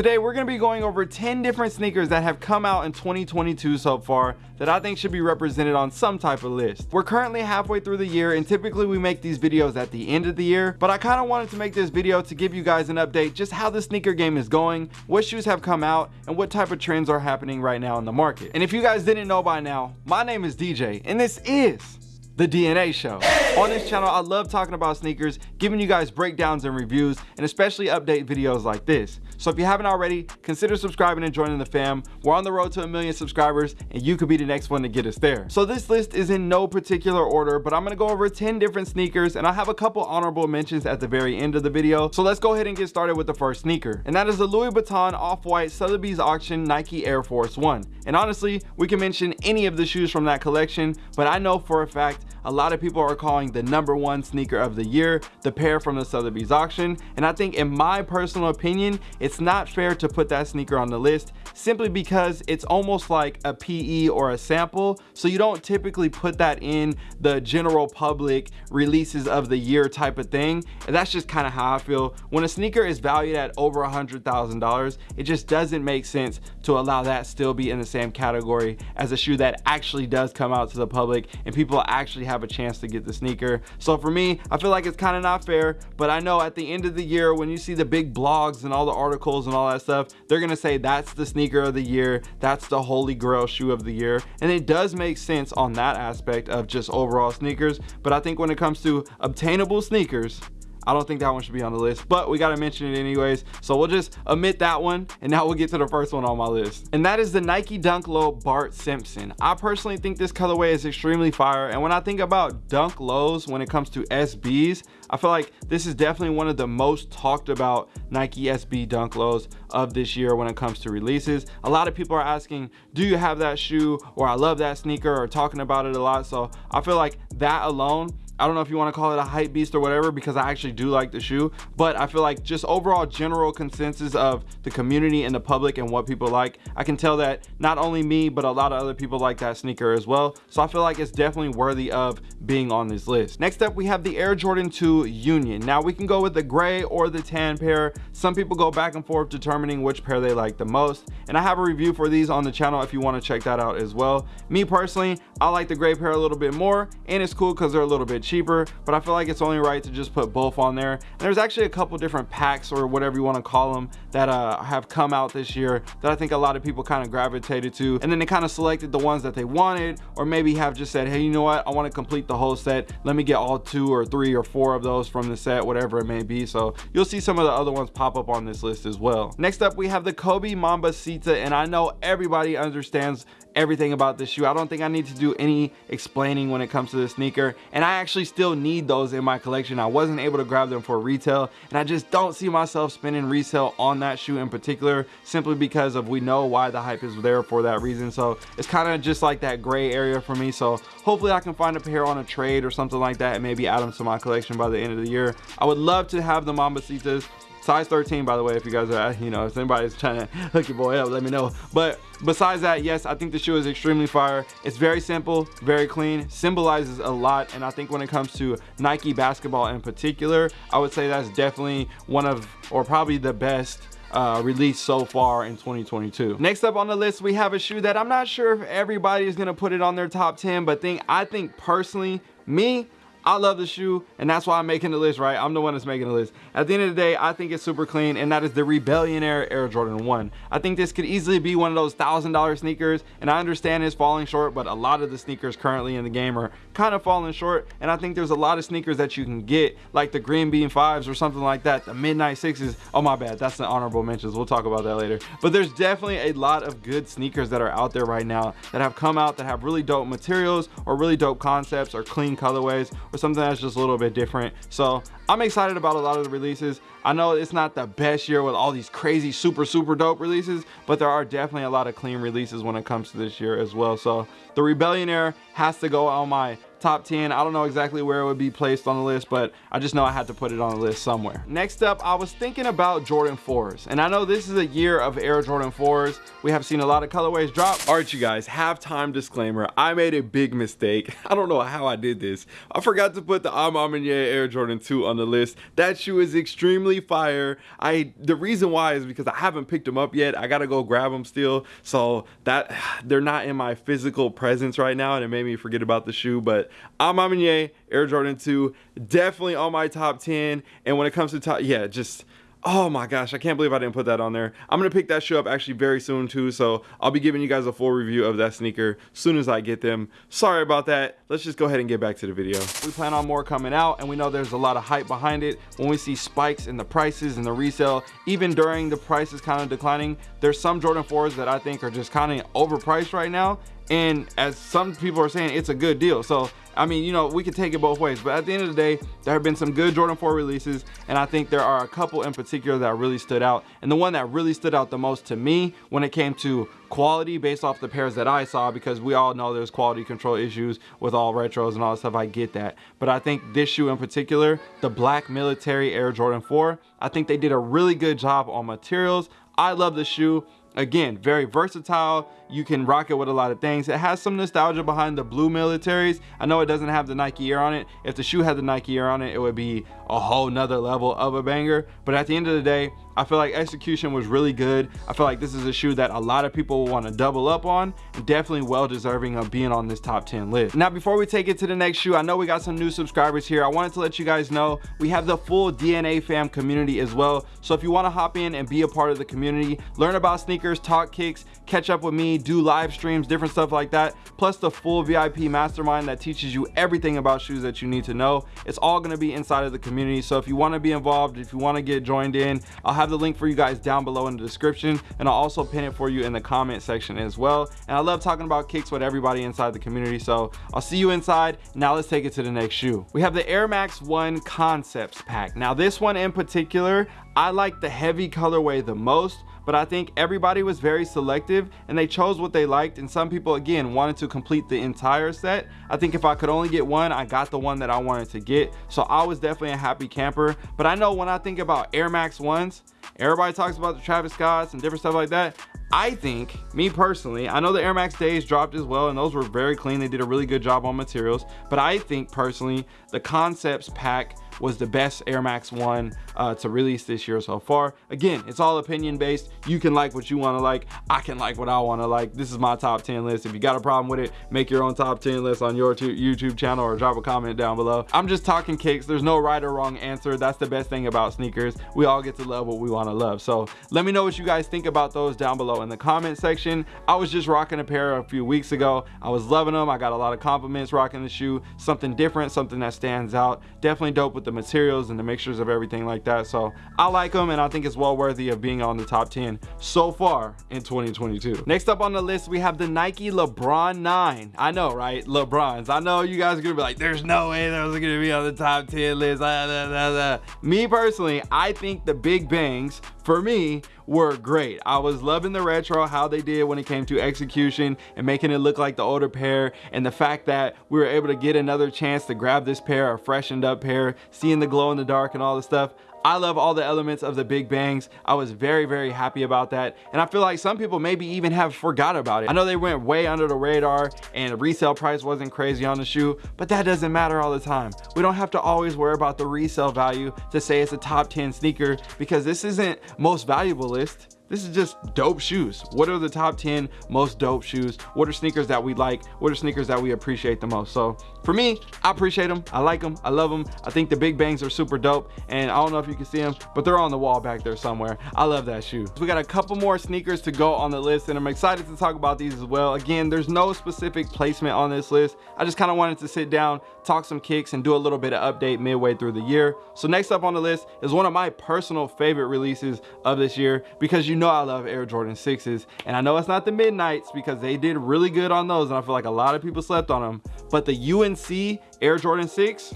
Today we're to be going over 10 different sneakers that have come out in 2022 so far that I think should be represented on some type of list. We're currently halfway through the year and typically we make these videos at the end of the year, but I kind of wanted to make this video to give you guys an update just how the sneaker game is going, what shoes have come out, and what type of trends are happening right now in the market. And if you guys didn't know by now, my name is DJ and this is the DNA Show. On this channel, I love talking about sneakers, giving you guys breakdowns and reviews, and especially update videos like this. So if you haven't already, consider subscribing and joining the fam. We're on the road to a million subscribers, and you could be the next one to get us there. So this list is in no particular order, but I'm gonna go over 10 different sneakers, and I have a couple honorable mentions at the very end of the video. So let's go ahead and get started with the first sneaker. And that is the Louis Vuitton Off-White Sotheby's Auction Nike Air Force One. And honestly, we can mention any of the shoes from that collection, but I know for a fact a lot of people are calling the number one sneaker of the year the pair from the Sotheby's auction and I think in my personal opinion it's not fair to put that sneaker on the list simply because it's almost like a PE or a sample. So you don't typically put that in the general public releases of the year type of thing. And that's just kind of how I feel. When a sneaker is valued at over a hundred thousand dollars it just doesn't make sense to allow that still be in the same category as a shoe that actually does come out to the public and people actually have a chance to get the sneaker. So for me, I feel like it's kind of not fair, but I know at the end of the year, when you see the big blogs and all the articles and all that stuff, they're gonna say that's the sneaker of the year, that's the holy grail shoe of the year. And it does make sense on that aspect of just overall sneakers. But I think when it comes to obtainable sneakers, I don't think that one should be on the list, but we got to mention it anyways. So we'll just omit that one. And now we'll get to the first one on my list. And that is the Nike Dunk Low Bart Simpson. I personally think this colorway is extremely fire. And when I think about Dunk Lows, when it comes to SBs, I feel like this is definitely one of the most talked about Nike SB Dunk Lows of this year when it comes to releases. A lot of people are asking, do you have that shoe? Or I love that sneaker or talking about it a lot. So I feel like that alone I don't know if you want to call it a hype beast or whatever because I actually do like the shoe but I feel like just overall general consensus of the community and the public and what people like I can tell that not only me but a lot of other people like that sneaker as well. So I feel like it's definitely worthy of being on this list. Next up we have the Air Jordan 2 Union. Now we can go with the gray or the tan pair. Some people go back and forth determining which pair they like the most and I have a review for these on the channel if you want to check that out as well. Me personally I like the gray pair a little bit more and it's cool because they're a little bit cheaper but I feel like it's only right to just put both on there. And there's actually a couple different packs or whatever you want to call them that uh, have come out this year that I think a lot of people kind of gravitated to. And then they kind of selected the ones that they wanted or maybe have just said hey you know what? I want to complete the whole set. Let me get all two or three or four of those from the set whatever it may be. So you'll see some of the other ones pop up on this list as well. Next up we have the Kobe Mambacita and I know everybody understands everything about this shoe. I don't think I need to do any explaining when it comes to the sneaker. And I actually still need those in my collection. I wasn't able to grab them for retail. And I just don't see myself spending resale on that shoe in particular, simply because of we know why the hype is there for that reason. So it's kind of just like that gray area for me. So hopefully I can find a pair on a trade or something like that and maybe add them to my collection by the end of the year. I would love to have the Mambacitas size 13 by the way if you guys are you know if anybody's trying to hook your boy up let me know. But besides that yes i think the shoe is extremely fire. It's very simple very clean symbolizes a lot. And i think when it comes to nike basketball in particular i would say that's definitely one of or probably the best uh, released so far in 2022. Next up on the list, we have a shoe that I'm not sure if everybody is to put it on their top 10, but think I think personally, me, I love the shoe and that's why I'm making the list, right? I'm the one that's making the list. At the end of the day, I think it's super clean and that is the Rebellionaire Air Jordan 1. I think this could easily be one of those $1,000 sneakers and I understand it's falling short, but a lot of the sneakers currently in the game are kind of falling short and I think there's a lot of sneakers that you can get like the Green Bean 5s or something like that, the Midnight 6s. Oh my bad, that's the honorable mentions. We'll talk about that later. But there's definitely a lot of good sneakers that are out there right now that have come out that have really dope materials or really dope concepts or clean colorways or something that's just a little bit different. So i'm excited about a lot of the releases. I know it's not the best year with all these crazy super super dope releases but there are definitely a lot of clean releases when it comes to this year as well. So the rebellionaire has to go on my top 10 i don't know exactly where it would be placed on the list but i just know i had to put it on the list somewhere. Next up i was thinking about jordan 4s and i know this is a year of air jordan 4s we have seen a lot of colorways drop. All right you guys halftime disclaimer. I made a big mistake. I don't know how i did this. I forgot to put the A Ma Maniére air jordan 2 on the list. That shoe is extremely fire. I the reason why is because i haven't picked them up yet. I gotta go grab them still. So that they're not in my physical presence right now and it made me forget about the shoe but A Ma Maniére, Air Jordan 2, definitely on my top 10. And when it comes to top, yeah, just oh my gosh i can't believe i didn't put that on there. I'm gonna pick that shoe up actually very soon too so i'll be giving you guys a full review of that sneaker as soon as i get them. Sorry about that. Let's just go ahead and get back to the video. We plan on more coming out and we know there's a lot of hype behind it. When we see spikes in the prices and the resale even during the prices kind of declining there's some jordan 4s that i think are just kind of overpriced right now. And as some people are saying it's a good deal. So i mean you know we can take it both ways but at the end of the day there have been some good jordan 4 releases and i think there are a couple in particular that really stood out. And the one that really stood out the most to me when it came to quality based off the pairs that i saw because we all know there's quality control issues with all retros and all that stuff i get that. But i think this shoe in particular the black military air jordan 4 i think they did a really good job on materials. I love the shoe. Again very versatile you can rock it with a lot of things. It has some nostalgia behind the blue militaries. I know it doesn't have the nike air on it. If the shoe had the nike air on it it would be a whole nother level of a banger. But at the end of the day i feel like execution was really good. I feel like this is a shoe that a lot of people will want to double up on definitely well deserving of being on this top 10 list. Now before we take it to the next shoe i know we got some new subscribers here. I wanted to let you guys know we have the full dna fam community as well. So if you want to hop in and be a part of the community learn about sneakers talk kicks catch up with me do live streams different stuff like that plus the full vip mastermind that teaches you everything about shoes that you need to know. It's all going to be inside of the community. So if you want to be involved if you want to get joined in i'll have the link for you guys down below in the description and i'll also pin it for you in the comment section as well. And i love talking about kicks with everybody inside the community so i'll see you inside. Now let's take it to the next shoe. We have the air max one concepts pack. Now this one in particular i like the heavy colorway the most but I think everybody was very selective and they chose what they liked and some people again wanted to complete the entire set I think if I could only get one I got the one that I wanted to get so I was definitely a happy camper but I know when I think about Air Max ones everybody talks about the Travis Scotts and different stuff like that I think, me personally, I know the Air Max days dropped as well and those were very clean. They did a really good job on materials. But I think personally, the concepts pack was the best Air Max 1 uh, to release this year so far. Again, it's all opinion based. You can like what you want to like. I can like what I want to like. This is my top 10 list. If you got a problem with it, make your own top 10 list on your YouTube channel or drop a comment down below. I'm just talking kicks. There's no right or wrong answer. That's the best thing about sneakers. We all get to love what we want to love. So let me know what you guys think about those down below in the comment section. I was just rocking a pair a few weeks ago. I was loving them. I got a lot of compliments rocking the shoe. Something different, something that stands out. Definitely dope with the materials and the mixtures of everything like that. So i like them and i think it's well worthy of being on the top 10 so far in 2022 next up on the list we have the nike lebron 9 i know right? Lebrons. I know you guys are gonna be like there's no way those are gonna be on the top 10 list. Ah, Me personally i think the big bangs for me were great. I was loving the retro how they did when it came to execution and making it look like the older pair and the fact that we were able to get another chance to grab this pair a freshened up pair seeing the glow in the dark and all the stuff I love all the elements of the Big Bangs. I was very, very happy about that. And I feel like some people maybe even have forgot about it. I know they went way under the radar and the resale price wasn't crazy on the shoe, but that doesn't matter all the time. We don't have to always worry about the resale value to say it's a top 10 sneaker because this isn't most valuable list this is just dope shoes. What are the top 10 most dope shoes? What are sneakers that we like? What are sneakers that we appreciate the most? So for me i appreciate them i like them i love them i think the big bangs are super dope and i don't know if you can see them but they're on the wall back there somewhere. I love that shoe. We got a couple more sneakers to go on the list and i'm excited to talk about these as well. Again there's no specific placement on this list. I just kind of wanted to sit down talk some kicks and do a little bit of update midway through the year. So next up on the list is one of my personal favorite releases of this year because you know I love Air Jordan 6s and I know it's not the Midnights because they did really good on those and I feel like a lot of people slept on them but the UNC Air Jordan 6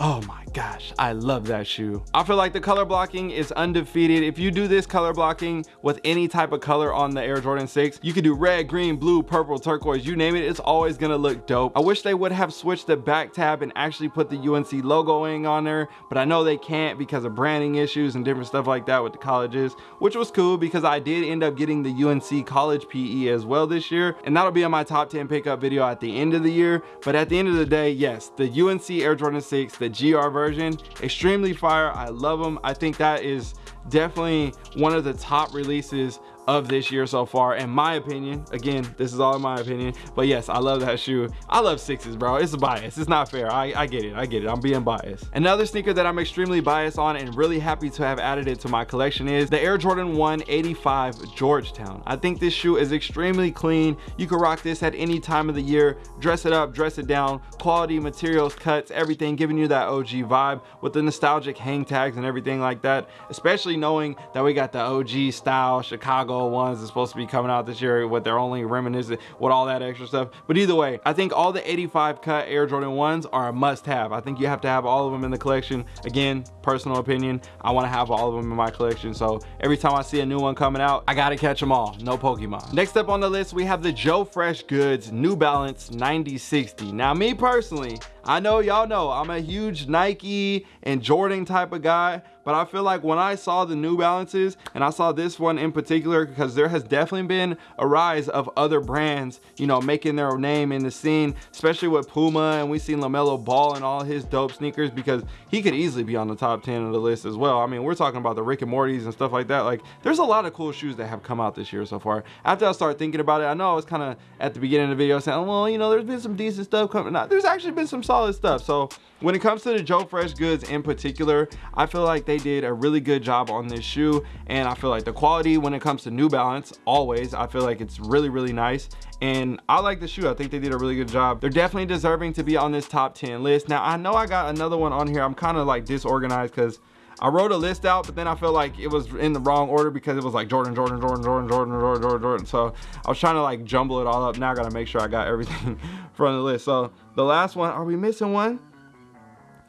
oh my gosh, I love that shoe. I feel like the color blocking is undefeated. If you do this color blocking with any type of color on the Air Jordan 6, you could do red, green, blue, purple, turquoise, you name it, it's always gonna look dope. I wish they would have switched the back tab and actually put the UNC logoing on there, but I know they can't because of branding issues and different stuff like that with the colleges, which was cool because I did end up getting the UNC college PE as well this year, and that'll be on my top 10 pickup video at the end of the year. But at the end of the day, yes, the UNC Air Jordan 6, the GR version, extremely fire. I love them. I think that is definitely one of the top releases of this year so far in my opinion. Again this is all in my opinion. But yes i love that shoe. I love sixes bro. It's a bias. It's not fair. I i get it. I get it. I'm being biased. Another sneaker that i'm extremely biased on and really happy to have added it to my collection is the air jordan 185 georgetown. I think this shoe is extremely clean. You can rock this at any time of the year. Dress it up dress it down. Quality materials cuts everything giving you that og vibe with the nostalgic hang tags and everything like that. Especially knowing that we got the og style chicago ones is supposed to be coming out this year with their only reminiscent with all that extra stuff. But either way i think all the 85 cut air jordan 1s are a must have. I think you have to have all of them in the collection. Again personal opinion i want to have all of them in my collection. So every time i see a new one coming out i gotta catch them all. No pokemon. Next up on the list we have the joe fresh goods new balance 9060 now me personally I know y'all know I'm a huge Nike and Jordan type of guy, but I feel like when I saw the New Balances and I saw this one in particular, because there has definitely been a rise of other brands, you know, making their name in the scene, especially with Puma and we seen LaMelo Ball and all his dope sneakers because he could easily be on the top 10 of the list as well. I mean, we're talking about the Rick and Morty's and stuff like that. Like there's a lot of cool shoes that have come out this year so far. After I started thinking about it, I know I was kind of at the beginning of the video saying, well, you know, there's been some decent stuff coming out. There's actually been some solid solid stuff. So when it comes to the Joe Fresh goods in particular, I feel like they did a really good job on this shoe. And I feel like the quality when it comes to New Balance, always, I feel like it's really, really nice. And I like the shoe. I think they did a really good job. They're definitely deserving to be on this top 10 list. Now, I know I got another one on here. I'm kind of like disorganized because I wrote a list out, but then I felt like it was in the wrong order because it was like Jordan, Jordan, Jordan, Jordan, Jordan, Jordan, Jordan, Jordan. So I was trying to like jumble it all up. Now I gotta make sure I got everything from the list. So the last one, are we missing one?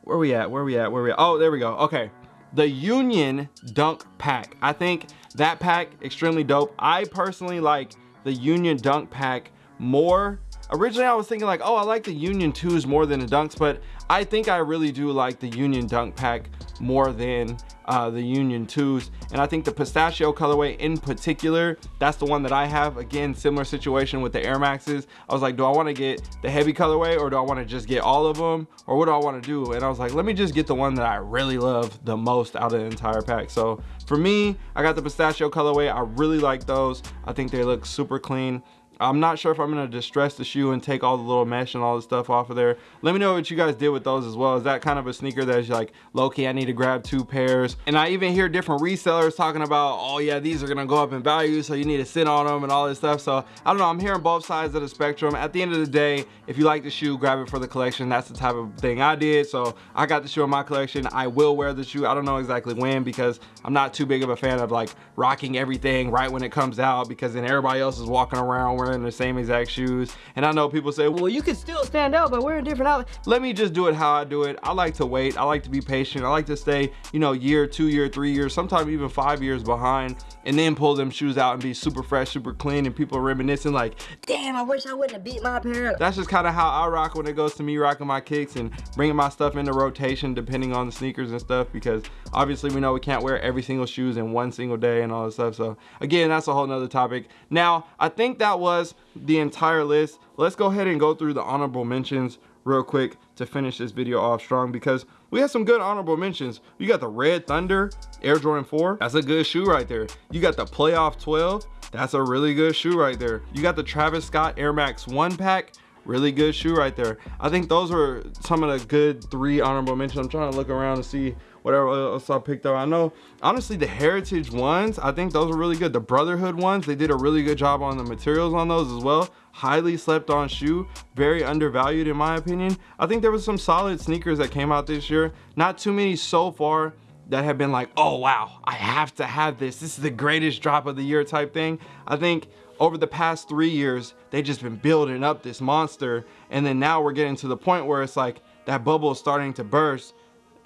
Where we at? Where we at? Where we at? Oh, there we go. Okay. The Union Dunk Pack. I think that pack extremely dope. I personally like the Union Dunk Pack more originally I was thinking like, oh, I like the Union 2s more than the Dunks, but I think I really do like the Union Dunk Pack more than uh, the Union 2s. And I think the pistachio colorway in particular, that's the one that I have. Again, similar situation with the Air Maxes. I was like, do I want to get the heavy colorway or do I want to just get all of them? Or what do I want to do? And I was like, let me just get the one that I really love the most out of the entire pack. So for me, I got the pistachio colorway. I really like those. I think they look super clean. I'm not sure if I'm gonna distress the shoe and take all the little mesh and all the stuff off of there. Let me know what you guys did with those as well. Is that kind of a sneaker that's like, low-key, I need to grab two pairs? And I even hear different resellers talking about, oh yeah, these are gonna go up in value, so you need to sit on them and all this stuff. So I don't know, I'm hearing both sides of the spectrum. At the end of the day, if you like the shoe, grab it for the collection. That's the type of thing I did. So I got the shoe in my collection. I will wear the shoe. I don't know exactly when because I'm not too big of a fan of like rocking everything right when it comes out because then everybody else is walking around wearing wearing the same exact shoes. And I know people say, well, you can still stand out by wearing different outfits. Let me just do it how I do it. I like to wait. I like to be patient. I like to stay, you know, year, two year, three years, sometimes even five years behind and then pull them shoes out and be super fresh, super clean. And people are reminiscing like, damn, I wish I wouldn't have beat my pair. That's just kind of how I rock when it goes to me rocking my kicks and bringing my stuff into rotation depending on the sneakers and stuff because obviously we know we can't wear every single shoes in one single day and all this stuff. So again, that's a whole nother topic. Now, I think that was the entire list. Let's go ahead and go through the honorable mentions real quick to finish this video off strong because we have some good honorable mentions. You got the Red Thunder Air Jordan 4. That's a good shoe right there. You got the Playoff 12. That's a really good shoe right there. You got the Travis Scott Air Max 1 pack really good shoe right there i think those are some of the good three honorable mentions i'm trying to look around and see whatever else I picked up. I know, honestly, the Heritage ones, I think those are really good. The Brotherhood ones, they did a really good job on the materials on those as well. Highly slept on shoe, very undervalued in my opinion. I think there was some solid sneakers that came out this year. Not too many so far that have been like, oh wow, I have to have this. This is the greatest drop of the year type thing. I think over the past three years, they just been building up this monster. And then now we're getting to the point where it's like that bubble is starting to burst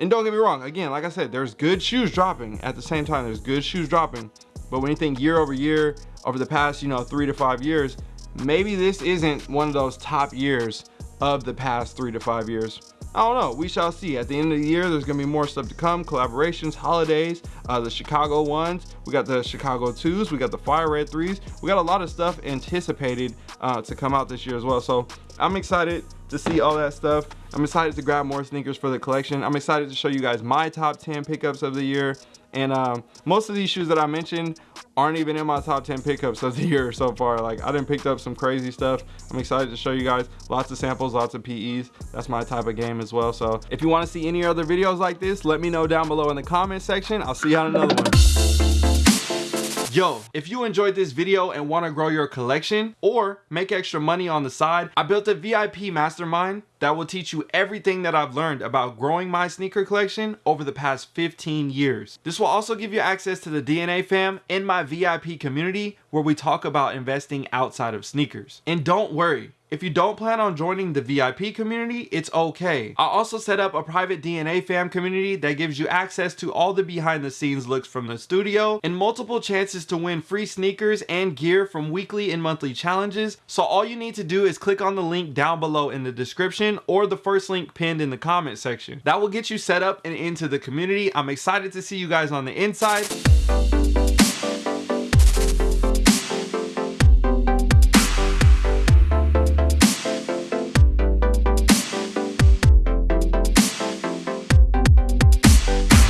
And don't get me wrong, again, like I said, there's good shoes dropping at the same time. There's good shoes dropping. But when you think year over year, over the past, you know, three to five years, maybe this isn't one of those top years of the past three to five years. I don't know. We shall see. At the end of the year, there's going to be more stuff to come. Collaborations, holidays, uh, the Chicago ones. We got the Chicago 2s. We got the Fire Red 3s. We got a lot of stuff anticipated uh, to come out this year as well. So I'm excited to see all that stuff. I'm excited to grab more sneakers for the collection. I'm excited to show you guys my top 10 pickups of the year. And um, most of these shoes that I mentioned aren't even in my top 10 pickups of the year so far. Like I didn't pick up some crazy stuff. I'm excited to show you guys lots of samples, lots of PEs. That's my type of game as well. So if you want to see any other videos like this, let me know down below in the comment section. I'll see you on another one. Yo, if you enjoyed this video and want to grow your collection or make extra money on the side, I built a VIP mastermind that will teach you everything that I've learned about growing my sneaker collection over the past 15 years. This will also give you access to the DNA fam in my VIP community where we talk about investing outside of sneakers. And don't worry, if you don't plan on joining the VIP community, it's okay. I also set up a private DNA fam community that gives you access to all the behind the scenes looks from the studio and multiple chances to win free sneakers and gear from weekly and monthly challenges. So all you need to do is click on the link down below in the description or the first link pinned in the comment section. That will get you set up and into the community. I'm excited to see you guys on the inside.